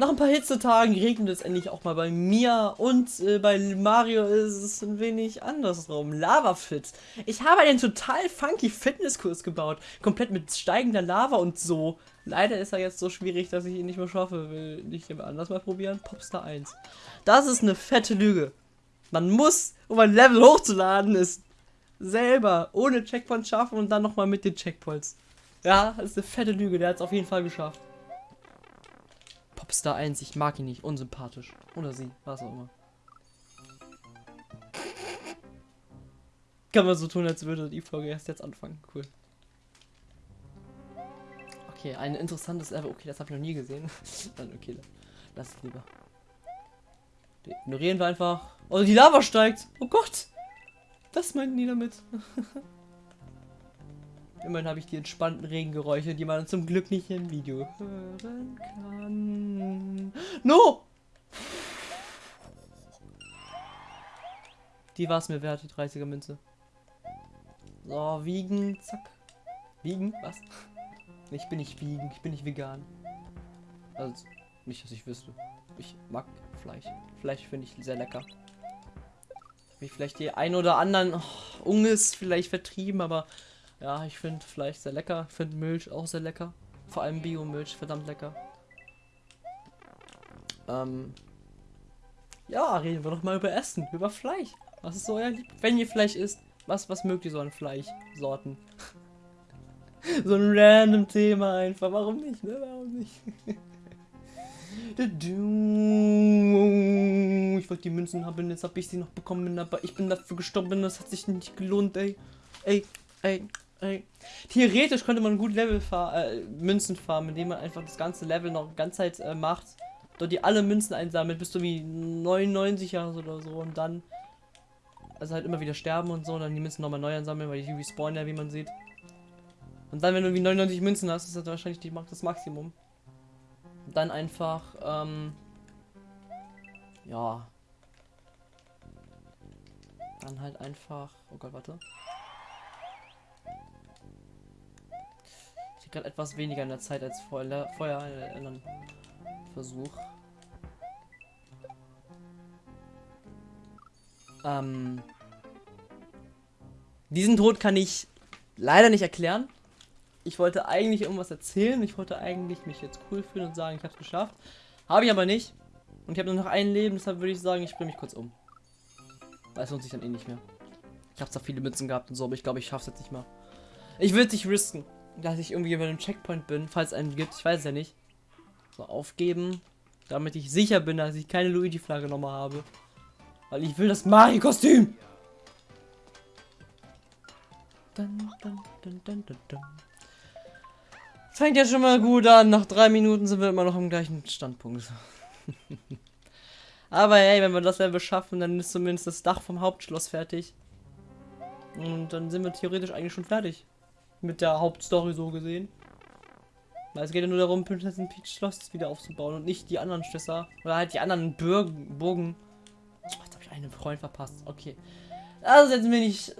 Nach ein paar Hitzetagen regnet es endlich auch mal bei mir und äh, bei Mario ist es ein wenig andersrum. Lava Fit. Ich habe einen total funky Fitnesskurs gebaut. Komplett mit steigender Lava und so. Leider ist er jetzt so schwierig, dass ich ihn nicht mehr schaffe. Will nicht jemand anders mal probieren? Popstar 1. Das ist eine fette Lüge. Man muss, um ein Level hochzuladen, ist selber ohne Checkpoint schaffen und dann nochmal mit den Checkpoints. Ja, das ist eine fette Lüge. Der hat es auf jeden Fall geschafft. Popstar 1, ich mag ihn nicht, unsympathisch. Oder sie, was auch immer. Kann man so tun, als würde die Folge erst jetzt anfangen. Cool. Okay, ein interessantes Level. Okay, das habe ich noch nie gesehen. Dann okay, lass es lieber. Die ignorieren wir einfach. Oh, die Lava steigt. Oh Gott. Das meinten die damit. Immerhin habe ich die entspannten Regengeräusche, die man zum Glück nicht im Video hören kann. No! Die war es mir wert, die 30er Münze. So, wiegen, zack. Wiegen? Was? Ich bin nicht wiegen, ich bin nicht vegan. Also, nicht, dass ich wüsste. Ich mag Fleisch. Fleisch finde ich sehr lecker. Wie vielleicht die ein oder anderen oh, Unges vielleicht vertrieben, aber ja, ich finde Fleisch sehr lecker. Ich finde Milch auch sehr lecker. Vor allem Biomilch, verdammt lecker. Ähm, ja, reden wir doch mal über Essen, über Fleisch. Was ist so euer Lieb Wenn ihr Fleisch isst, was, was mögt ihr so an Fleischsorten? so ein random Thema einfach. Warum nicht, ne? Warum nicht? ich wollte die Münzen haben, jetzt habe ich sie noch bekommen, aber ich bin dafür gestorben, das hat sich nicht gelohnt, ey. Ey, ey, Theoretisch könnte man gut Level fahr äh, Münzen farmen, indem man einfach das ganze Level noch ganz Zeit äh, macht. Dort die alle Münzen einsammelt, bis du wie 99 Jahre oder so und dann also halt immer wieder sterben und so, und dann die Münzen nochmal neu ansammeln, weil die respawnen ja, wie man sieht. Und dann, wenn du wie 99 Münzen hast, ist das wahrscheinlich die, das Maximum. Und dann einfach, ähm, ja. Dann halt einfach, oh Gott, warte. Ich gerade etwas weniger in der Zeit als vorher, vorher in einem Versuch. Ähm, diesen Tod kann ich leider nicht erklären. Ich wollte eigentlich irgendwas erzählen. Ich wollte eigentlich mich jetzt cool fühlen und sagen, ich habe es geschafft. Habe ich aber nicht. Und ich habe nur noch ein Leben, deshalb würde ich sagen, ich bringe mich kurz um. Weil es lohnt sich dann eh nicht mehr. Ich habe zwar viele Mützen gehabt und so, aber ich glaube, ich schaffe es jetzt nicht mehr. Ich will es nicht risken, dass ich irgendwie über einem Checkpoint bin, falls einen gibt. Ich weiß ja nicht. So, aufgeben. Damit ich sicher bin, dass ich keine Luigi-Flagge nochmal habe. Weil ich will das Mario-Kostüm. Fängt ja schon mal gut an. Nach drei Minuten sind wir immer noch am gleichen Standpunkt. Aber hey, wenn wir das Level schaffen, dann ist zumindest das Dach vom Hauptschloss fertig. Und dann sind wir theoretisch eigentlich schon fertig. Mit der Hauptstory so gesehen. Weil es geht ja nur darum, Prinzessin Peach Schloss wieder aufzubauen und nicht die anderen Schlösser. Oder halt die anderen Burgen. Burgen einen Freund verpasst. Okay. Also jetzt bin ich.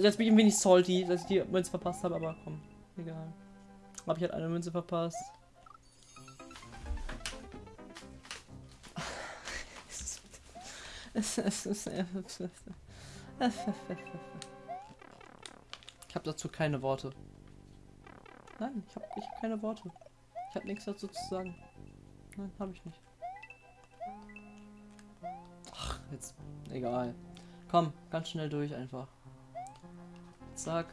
Jetzt bin ich ein wenig salty, dass ich die Münze verpasst habe, aber komm. Egal. Habe ich halt eine Münze verpasst. Ich habe dazu keine Worte. Nein, ich habe ich hab keine Worte. Ich habe nichts dazu zu sagen. Nein, habe ich nicht. Jetzt, egal. Komm, ganz schnell durch einfach. Zack.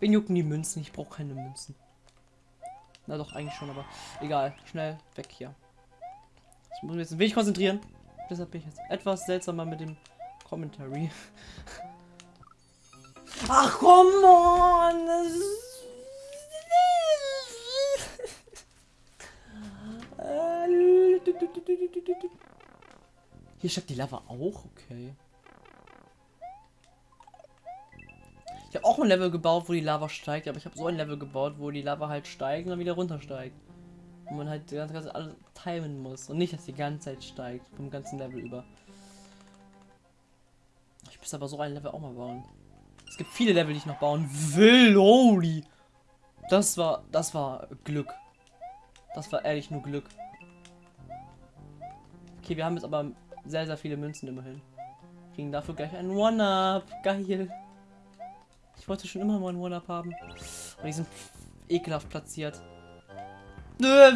Wen jucken die Münzen? Ich brauche keine Münzen. Na doch, eigentlich schon, aber egal. Schnell weg hier. Ich muss mich jetzt ein wenig konzentrieren. Deshalb bin ich jetzt etwas seltsamer mit dem Commentary. Ach, komm on! Hier steckt die Lava auch, okay. Ich habe auch ein Level gebaut, wo die Lava steigt, aber ich habe so ein Level gebaut, wo die Lava halt steigt und dann wieder runtersteigt. Und man halt ganz, ganz alles timen muss und nicht, dass die ganze Zeit steigt, vom ganzen Level über. Ich muss aber so ein Level auch mal bauen. Es gibt viele Level, die ich noch bauen will. Holy! Das war, das war Glück. Das war ehrlich nur Glück. Okay, wir haben jetzt aber sehr, sehr viele Münzen immerhin. Kriegen dafür gleich einen One-Up. Geil. Ich wollte schon immer mal einen One-Up haben. Aber die sind ekelhaft platziert. Das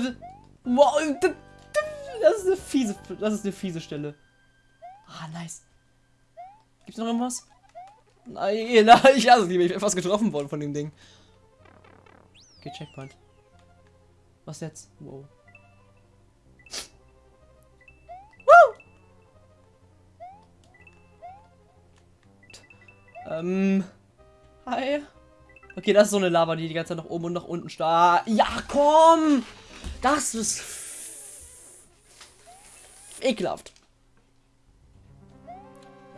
ist eine fiese, das ist eine fiese Stelle. Ah, nice. Gibt's noch irgendwas? Nein, nein, ich hasse lieber. Ich bin fast getroffen worden von dem Ding. Okay, Checkpoint. Was jetzt? Wow. Ähm. Hi. Okay, das ist so eine Lava, die die ganze Zeit nach oben und nach unten starrt. Ja, komm! Das ist ekelhaft.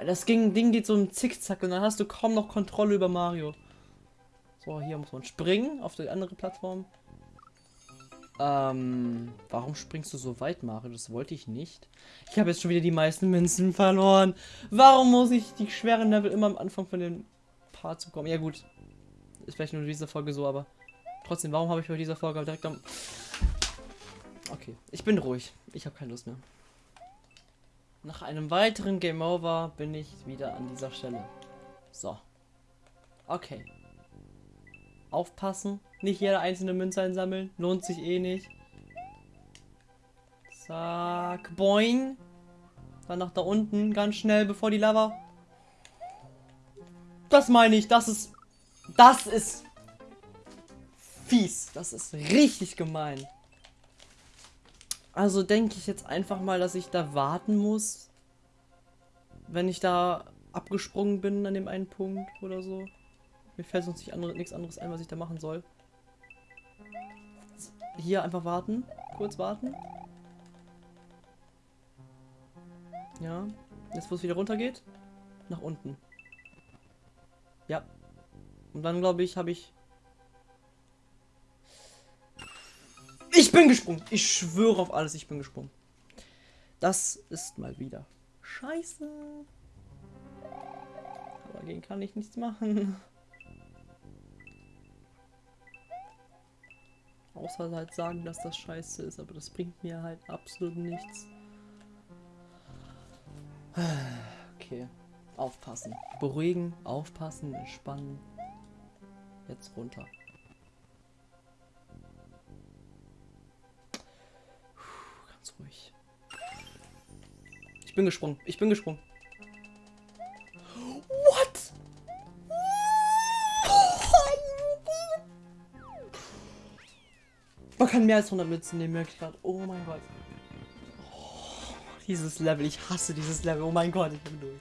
Das Ding geht so im Zickzack und dann hast du kaum noch Kontrolle über Mario. So, hier muss man springen auf die andere Plattform. Ähm, warum springst du so weit, Mario? Das wollte ich nicht. Ich habe jetzt schon wieder die meisten Münzen verloren. Warum muss ich die schweren Level immer am Anfang von den Parts bekommen? Ja gut, ist vielleicht nur in dieser Folge so, aber trotzdem, warum habe ich bei dieser Folge direkt am... Okay, ich bin ruhig. Ich habe keine Lust mehr. Nach einem weiteren Game Over bin ich wieder an dieser Stelle. So. Okay. Aufpassen. Nicht jede einzelne Münze einsammeln. Lohnt sich eh nicht. Zack. Boing. Dann nach da unten. Ganz schnell, bevor die Lava... Das meine ich. Das ist... Das ist... Fies. Das ist richtig gemein. Also denke ich jetzt einfach mal, dass ich da warten muss, wenn ich da abgesprungen bin an dem einen Punkt oder so. Mir fällt sonst nicht andere, nichts anderes ein, was ich da machen soll. Hier einfach warten. Kurz warten. Ja. Jetzt, wo es wieder runter geht. Nach unten. Ja. Und dann, glaube ich, habe ich Ich bin gesprungen. Ich schwöre auf alles, ich bin gesprungen. Das ist mal wieder scheiße. Aber dagegen kann ich nichts machen. Außer halt sagen, dass das scheiße ist, aber das bringt mir halt absolut nichts. Okay. Aufpassen. Beruhigen, aufpassen, entspannen. Jetzt runter. Ruhig. Ich bin gesprungen. Ich bin gesprungen. What? Man kann mehr als 100 Münzen nehmen, merke ich gerade. Oh mein Gott. Oh, dieses Level. Ich hasse dieses Level. Oh mein Gott, ich bin durch.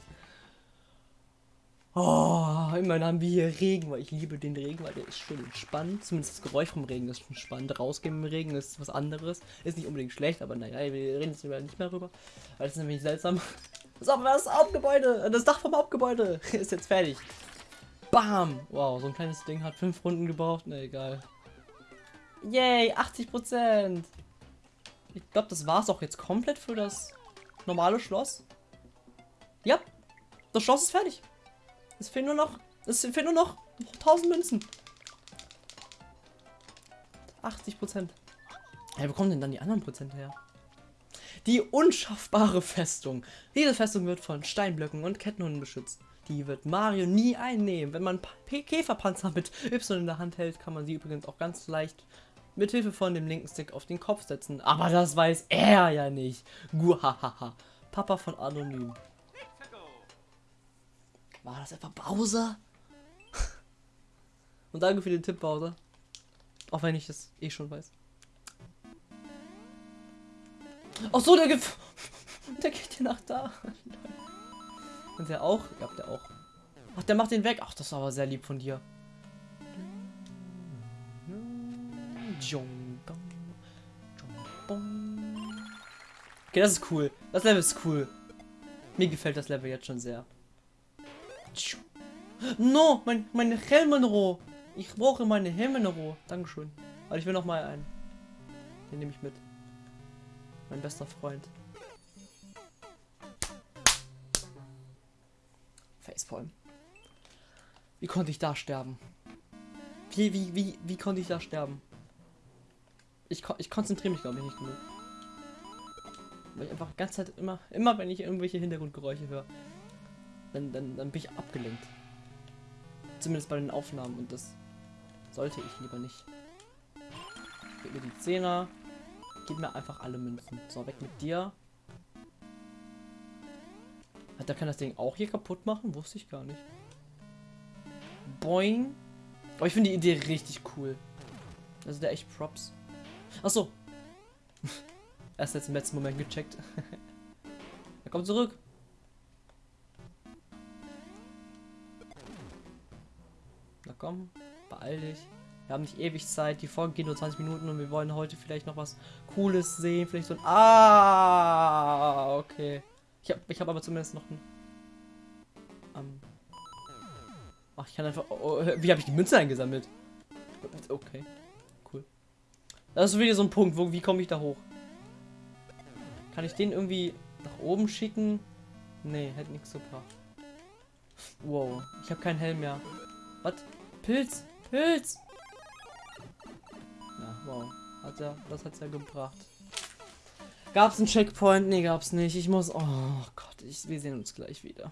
Oh, immerhin haben wir hier Regen, weil ich liebe den Regen, weil der ist schön entspannt. Zumindest das Geräusch vom Regen ist schon spannend. Rausgehen im Regen ist was anderes. Ist nicht unbedingt schlecht, aber naja, wir reden jetzt nicht mehr rüber. Weil das ist nämlich seltsam. Das, Hauptgebäude, das Dach vom Hauptgebäude ist jetzt fertig. Bam! Wow, so ein kleines Ding hat fünf Runden gebraucht. Na egal. Yay, 80%. Ich glaube, das war es auch jetzt komplett für das normale Schloss. Ja, das Schloss ist fertig. Es fehlen nur noch. Es fehlen nur noch 1000 Münzen. 80 Prozent. Ja, wo kommen denn dann die anderen Prozent her? Die unschaffbare Festung. Diese Festung wird von Steinblöcken und Kettenhunden beschützt. Die wird Mario nie einnehmen. Wenn man Käferpanzer mit Y in der Hand hält, kann man sie übrigens auch ganz leicht mit Hilfe von dem linken Stick auf den Kopf setzen. Aber das weiß er ja nicht. Guhahaha. Papa von Anonym. War das etwa Bowser? Und danke für den Tipp, Bowser. Auch wenn ich es eh schon weiß. Ach so, der gibt. Der geht hier nach da. Und der auch? Ja, der auch. Ach, der macht den weg. Ach, das ist aber sehr lieb von dir. Okay, das ist cool. Das Level ist cool. Mir gefällt das Level jetzt schon sehr. No, mein, meine Helmenroh. Ich brauche meine Helmenroh. Dankeschön. Aber ich will noch mal einen. Den nehme ich mit. Mein bester Freund. Facepalm. Wie konnte ich da sterben? Wie, wie, wie, wie konnte ich da sterben? Ich, ich konzentriere mich, glaube ich, nicht genug. Weil ich einfach die ganze Zeit immer, immer wenn ich irgendwelche Hintergrundgeräusche höre, dann, dann, dann bin ich abgelenkt. Zumindest bei den Aufnahmen und das sollte ich lieber nicht. Gib mir die Zehner. Gib mir einfach alle Münzen. So, weg mit dir. Hat der kann das Ding auch hier kaputt machen? Wusste ich gar nicht. Boing. Aber ich finde die Idee richtig cool. Also der echt Props. Achso. Erst jetzt im letzten Moment gecheckt. er kommt zurück. Komm, beeil dich. Wir haben nicht ewig Zeit. Die Folge geht nur 20 Minuten und wir wollen heute vielleicht noch was Cooles sehen. Vielleicht so ein. Ah, okay. Ich habe ich hab aber zumindest noch ein. Ähm. Ach, ich kann einfach. Oh, oh wie habe ich die Münze eingesammelt? Okay. Cool. Das ist wieder so ein Punkt. Wo, wie komme ich da hoch? Kann ich den irgendwie nach oben schicken? Nee, hätte nichts gebracht. Wow, ich habe keinen Helm mehr. Was? Pilz! Pilz! Ja, wow. Hat ja, das hat's ja gebracht. Gab's einen Checkpoint? Nee, gab's nicht. Ich muss. Oh Gott, ich, wir sehen uns gleich wieder.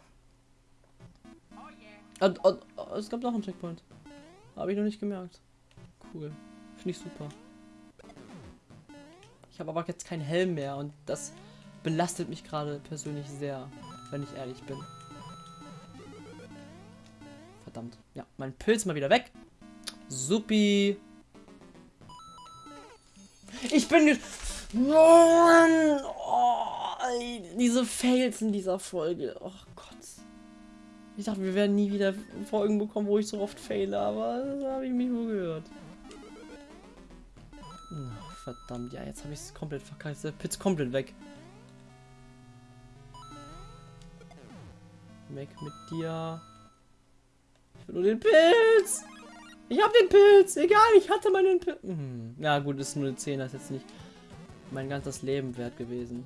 Oh, oh, oh, es gab noch einen Checkpoint. Habe ich noch nicht gemerkt. Cool. Finde ich super. Ich habe aber jetzt keinen Helm mehr und das belastet mich gerade persönlich sehr, wenn ich ehrlich bin. Verdammt. Ja, mein Pilz mal wieder weg. Supi. Ich bin... Mann! Oh, diese Fails in dieser Folge. Oh Gott. Ich dachte, wir werden nie wieder Folgen bekommen, wo ich so oft faile, aber das habe ich mich wohl gehört. Verdammt, ja, jetzt habe ich es komplett verkackt. Der Pitz komplett weg. Weg mit dir. Nur den Pilz. Ich habe den Pilz. Egal, ich hatte meinen Pilz. Hm. Ja gut, ist nur eine 10, das ist jetzt nicht mein ganzes Leben wert gewesen.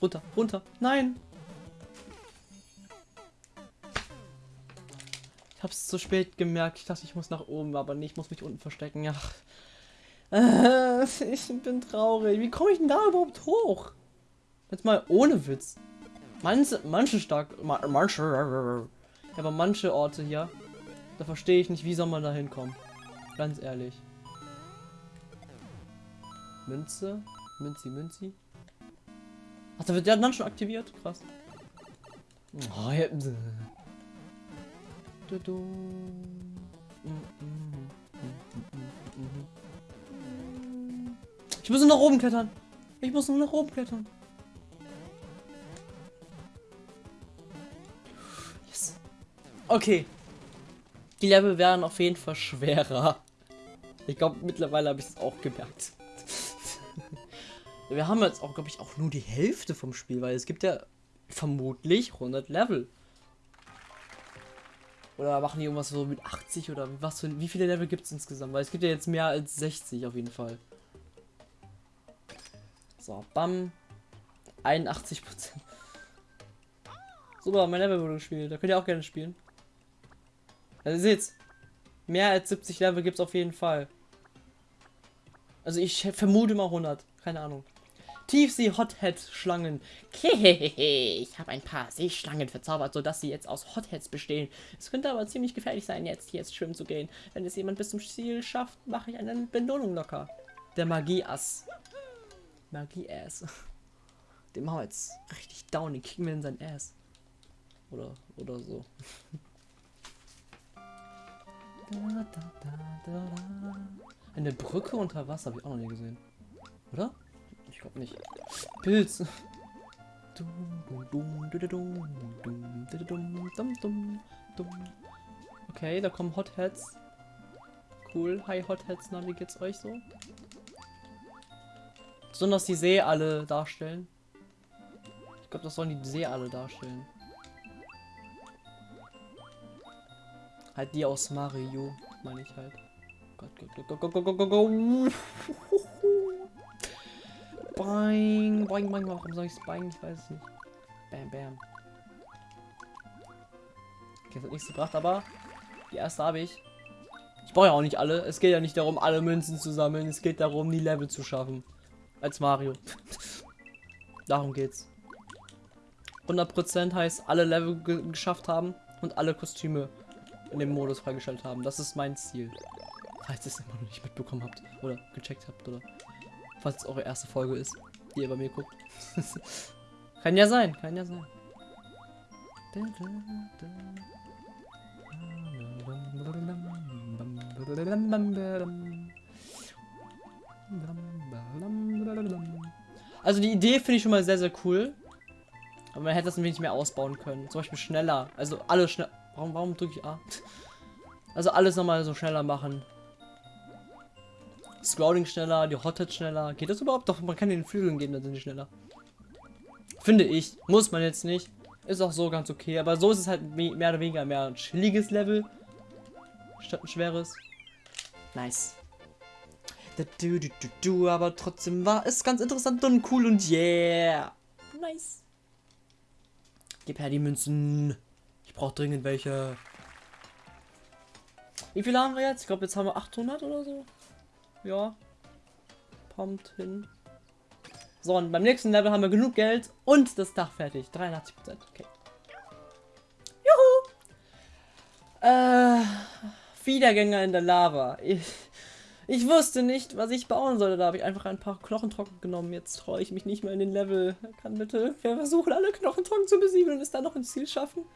Runter, runter. Nein. Ich habe es zu spät gemerkt. Ich dachte, ich muss nach oben, aber nicht. Ich muss mich unten verstecken. Ja. Äh, ich bin traurig. Wie komme ich denn da überhaupt hoch? Jetzt mal ohne Witz. Manche, manche stark, manche, aber manche Orte hier, da verstehe ich nicht, wie soll man da hinkommen. Ganz ehrlich. Münze, Münzi, Münzi. Ach, da wird der dann schon aktiviert? Krass. Oh, ja. Ich muss nur nach oben klettern. Ich muss nur nach oben klettern. Okay. Die Level werden auf jeden Fall schwerer. Ich glaube, mittlerweile habe ich es auch gemerkt. Wir haben jetzt auch, glaube ich, auch nur die Hälfte vom Spiel, weil es gibt ja vermutlich 100 Level. Oder machen die irgendwas so mit 80 oder was für, wie viele Level gibt es insgesamt? Weil es gibt ja jetzt mehr als 60 auf jeden Fall. So, bam. 81 Prozent. Super, mein Level wurde gespielt. Da könnt ihr auch gerne spielen. Also ihr seht's. Mehr als 70 Level gibt es auf jeden Fall. Also ich vermute mal 100. Keine Ahnung. Tiefsee-Hothead-Schlangen. Ich habe ein paar Seeschlangen verzaubert, sodass sie jetzt aus Hotheads bestehen. Es könnte aber ziemlich gefährlich sein, jetzt hier schwimmen zu gehen. Wenn es jemand bis zum Ziel schafft, mache ich eine Belohnung locker. Der Magie-Ass. Magie-Ass. Machen wir jetzt richtig down, den kriegen wir in sein Ass. Oder, oder so. Eine Brücke unter Wasser habe ich auch noch nie gesehen. Oder? Ich glaube nicht. Pilz. Okay, da kommen Hotheads. Cool. Hi Hotheads, na wie geht's euch so? Besonders die See alle darstellen. Ich glaube, das sollen die See alle darstellen. Halt die aus Mario, meine ich halt. Gott, Gott, Gott, Gott, Gott, Gott, Gott, Gott. Boing, boing. Warum soll ich es boing? Ich weiß es nicht. Bam, bam. Okay, das hat nichts gebracht, aber die erste habe ich. Ich brauche ja auch nicht alle. Es geht ja nicht darum, alle Münzen zu sammeln. Es geht darum, die Level zu schaffen. Als Mario. Darum geht's. 100% heißt alle Level ge geschafft haben und alle Kostüme in dem Modus freigeschaltet haben. Das ist mein Ziel. Falls ihr es immer noch nicht mitbekommen habt oder gecheckt habt oder falls es eure erste Folge ist, die ihr bei mir guckt. kann ja sein, kann ja sein. Also die Idee finde ich schon mal sehr, sehr cool. Aber man hätte das ein wenig mehr ausbauen können. Zum Beispiel schneller. Also alles schnell. Warum, warum drücke ich A? Also alles nochmal so schneller machen. Scrolling schneller, die Hothead schneller. Geht das überhaupt? Doch, man kann den Flügeln geben, dann sind die schneller. Finde ich. Muss man jetzt nicht. Ist auch so ganz okay. Aber so ist es halt mehr oder weniger mehr ein chilliges Level. Statt ein schweres. Nice. Du, du, du, du, aber trotzdem war es ganz interessant und cool und yeah. Nice. Gib her die Münzen. Brauche dringend welche. Wie viele haben wir jetzt? Ich glaube, jetzt haben wir 800 oder so. Ja. Kommt hin. So, und beim nächsten Level haben wir genug Geld und das Dach fertig. 83%. Okay. Juhu! Äh, Wiedergänger in der Lava. Ich, ich wusste nicht, was ich bauen sollte. Da habe ich einfach ein paar Knochentrocken genommen. Jetzt traue ich mich nicht mehr in den Level. Kann bitte irgendwer versuchen, alle Knochentrocken zu besiegen und es dann noch ins Ziel schaffen?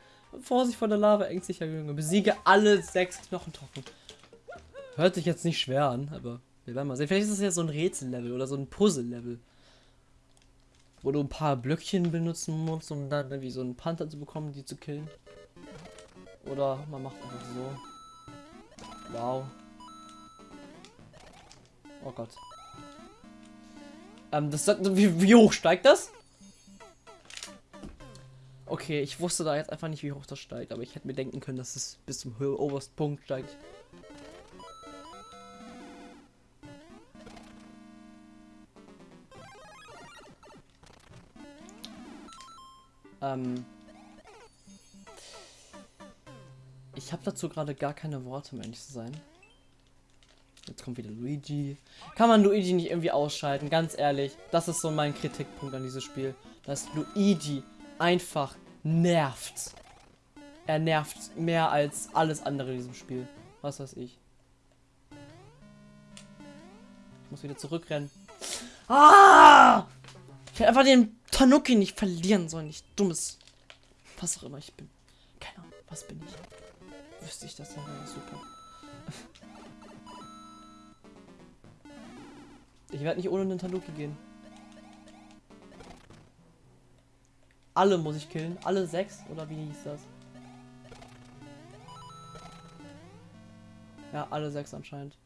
Vorsicht vor der Lava, ängstlicher Junge. Besiege alle sechs Knochentrocken. Hört sich jetzt nicht schwer an, aber wir werden mal sehen. Vielleicht ist es ja so ein Rätsellevel oder so ein Puzzle-Level. Wo du ein paar Blöckchen benutzen musst, um dann irgendwie so einen Panther zu bekommen, die zu killen. Oder man macht einfach so. Wow. Oh Gott. Ähm, das, wie, wie hoch steigt das? Okay, ich wusste da jetzt einfach nicht, wie hoch das steigt, aber ich hätte mir denken können, dass es bis zum obersten Punkt steigt. Ähm ich habe dazu gerade gar keine Worte, um ehrlich zu sein. Jetzt kommt wieder Luigi. Kann man Luigi nicht irgendwie ausschalten? Ganz ehrlich, das ist so mein Kritikpunkt an dieses Spiel. Dass Luigi einfach nervt. Er nervt mehr als alles andere in diesem Spiel. Was weiß ich. Ich muss wieder zurückrennen. Ah! Ich hätte einfach den Tanuki nicht verlieren sollen. Nicht dummes. Was auch immer ich bin. Keine Ahnung, was bin ich? Wüsste ich das dann wäre super. Ich werde nicht ohne den Tanuki gehen. Alle muss ich killen. Alle sechs? Oder wie hieß das? Ja, alle sechs anscheinend.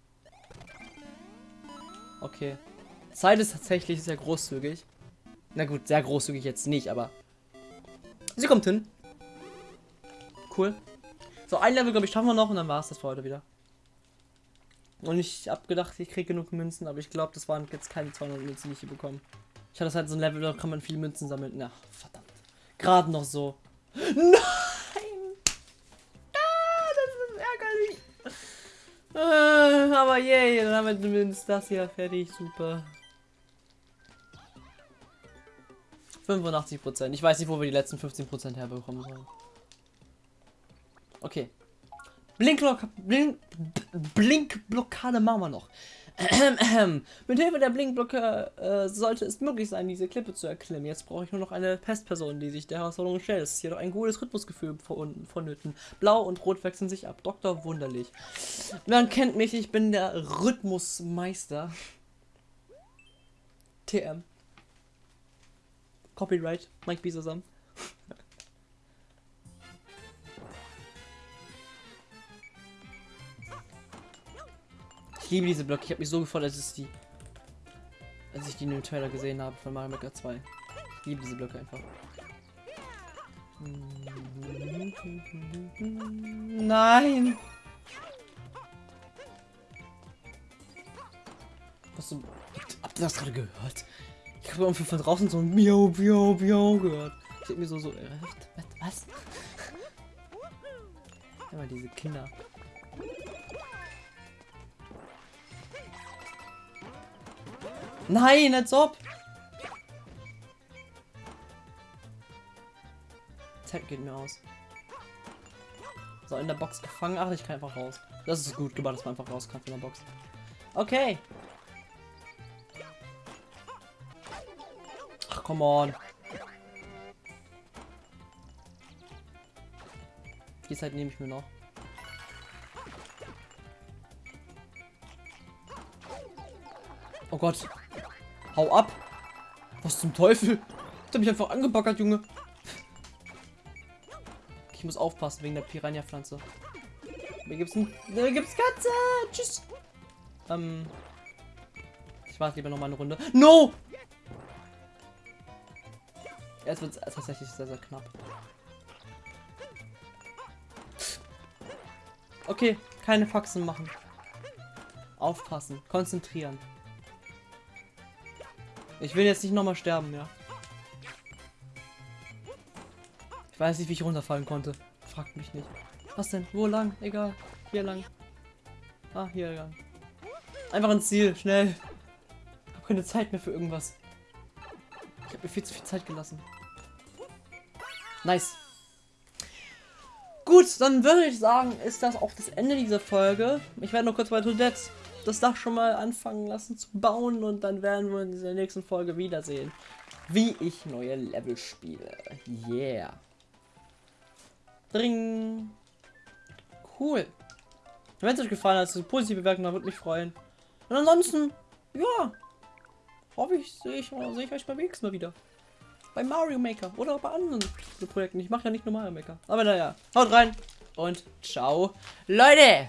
Okay. Zeit ist tatsächlich sehr großzügig. Na gut, sehr großzügig jetzt nicht, aber... Sie kommt hin. Cool. So, ein Level, glaube ich, schaffen wir noch und dann war es das für heute wieder. Und ich habe gedacht, ich kriege genug Münzen, aber ich glaube, das waren jetzt keine 200 Münzen, die ich hier bekomme. Ich hatte halt so ein Level, da kann man viele Münzen sammeln. Na, verdammt. Gerade noch so. Nein! Ah, das ist ärgerlich. Äh, aber yay, dann haben wir zumindest das hier fertig. Super. 85 Prozent. Ich weiß nicht, wo wir die letzten 15 Prozent herbekommen sollen. Okay. Blinkblock Blink Blinkblockade machen wir noch. Mit Hilfe der Blinkblocke äh, sollte es möglich sein, diese Klippe zu erklimmen. Jetzt brauche ich nur noch eine Pestperson, die sich der Herausforderung stellt. Es ist jedoch ein gutes Rhythmusgefühl vonnöten. Blau und Rot wechseln sich ab. Doktor Wunderlich. Man kennt mich, ich bin der Rhythmusmeister. TM. Copyright, Mike B. Ich liebe diese Blöcke. Ich habe mich so gefreut, als ich die, als ich die in dem Trailer gesehen habe von Mario Maker 2. Ich liebe diese Blöcke einfach. Nein! Was so, habt ihr das gerade gehört? Ich habe irgendwie von draußen so ein Miau, Miau, Miau gehört. Ich hab mir so so, äh, was? Ja, mal diese Kinder. Nein, als ob. Zeit geht mir aus. So, in der Box gefangen. Ach, ich kann einfach raus. Das ist gut gemacht, dass man einfach raus kann von der Box. Okay. Ach, come on. Die Zeit nehme ich mir noch. Oh Gott. Hau ab. Was zum Teufel? Du mich einfach angebackert, Junge. Ich muss aufpassen wegen der Piranha-Pflanze. Mir gibt's ein. Da gibt's Katze! Tschüss! Ähm. Ich warte lieber noch mal eine Runde. No! Jetzt wird es tatsächlich sehr, sehr knapp. Okay, keine Faxen machen. Aufpassen, konzentrieren. Ich will jetzt nicht nochmal sterben, ja. Ich weiß nicht, wie ich runterfallen konnte. Fragt mich nicht. Was denn? Wo lang? Egal. Hier lang. Ah, hier lang. Einfach ins Ziel, schnell. Ich habe keine Zeit mehr für irgendwas. Ich habe mir viel zu viel Zeit gelassen. Nice. Gut, dann würde ich sagen, ist das auch das Ende dieser Folge. Ich werde noch kurz bei Toadette das Dach schon mal anfangen lassen zu bauen und dann werden wir in dieser nächsten Folge wiedersehen, wie ich neue Level spiele. Yeah. Dring. Cool. Wenn es euch gefallen hat, positive Bewertung, würde mich freuen. Und ansonsten, ja, hoffe ich, sehe ich, seh ich euch beim nächsten Mal wieder. Bei Mario Maker oder bei anderen Projekten. Ich mache ja nicht nur Mario Maker. Aber naja, haut rein und ciao, Leute!